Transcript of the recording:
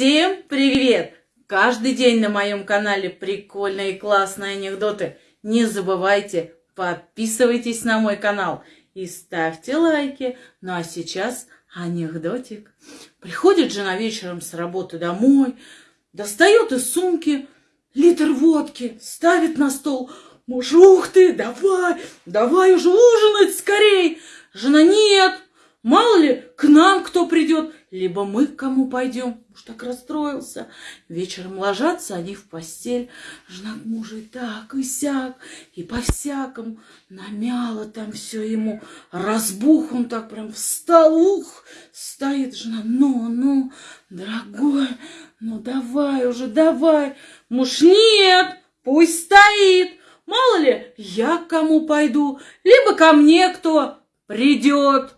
Всем привет! Каждый день на моем канале прикольные и классные анекдоты. Не забывайте, подписывайтесь на мой канал и ставьте лайки. Ну а сейчас анекдотик. Приходит жена вечером с работы домой, достает из сумки литр водки, ставит на стол. Муж, ух ты, давай, давай уже ужинать скорей. Жена, нет, Мало ли, к нам кто придет, либо мы к кому пойдем. Уж так расстроился. Вечером ложатся они в постель. Жена к мужу и так, и сяк, и по-всякому. Намяла там все ему. Разбух он так прям встал. Ух, стоит жена. Ну, ну, дорогой, ну давай уже, давай. Муж, нет, пусть стоит. Мало ли, я к кому пойду, либо ко мне кто придет.